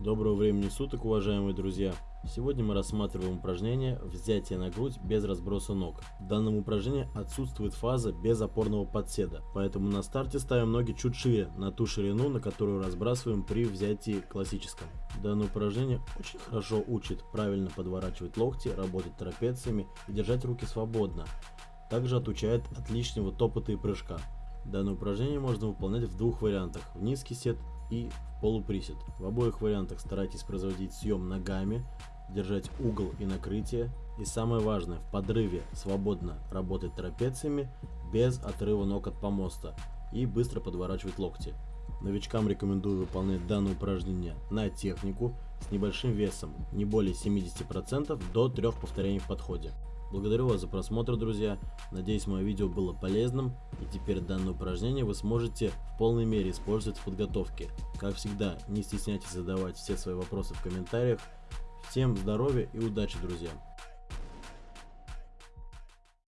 Доброго времени суток, уважаемые друзья! Сегодня мы рассматриваем упражнение «Взятие на грудь без разброса ног». В данном упражнении отсутствует фаза без опорного подседа, поэтому на старте ставим ноги чуть шире, на ту ширину, на которую разбрасываем при взятии классическом. Данное упражнение очень хорошо учит правильно подворачивать локти, работать трапециями и держать руки свободно. Также отучает от лишнего топота и прыжка. Данное упражнение можно выполнять в двух вариантах – в низкий сет и полуприсед. В обоих вариантах старайтесь производить съем ногами, держать угол и накрытие. И самое важное, в подрыве свободно работать трапециями без отрыва ног от помоста и быстро подворачивать локти. Новичкам рекомендую выполнять данное упражнение на технику с небольшим весом, не более 70% до 3 повторений в подходе. Благодарю вас за просмотр, друзья. Надеюсь, мое видео было полезным, и теперь данное упражнение вы сможете в полной мере использовать в подготовке. Как всегда, не стесняйтесь задавать все свои вопросы в комментариях. Всем здоровья и удачи, друзья!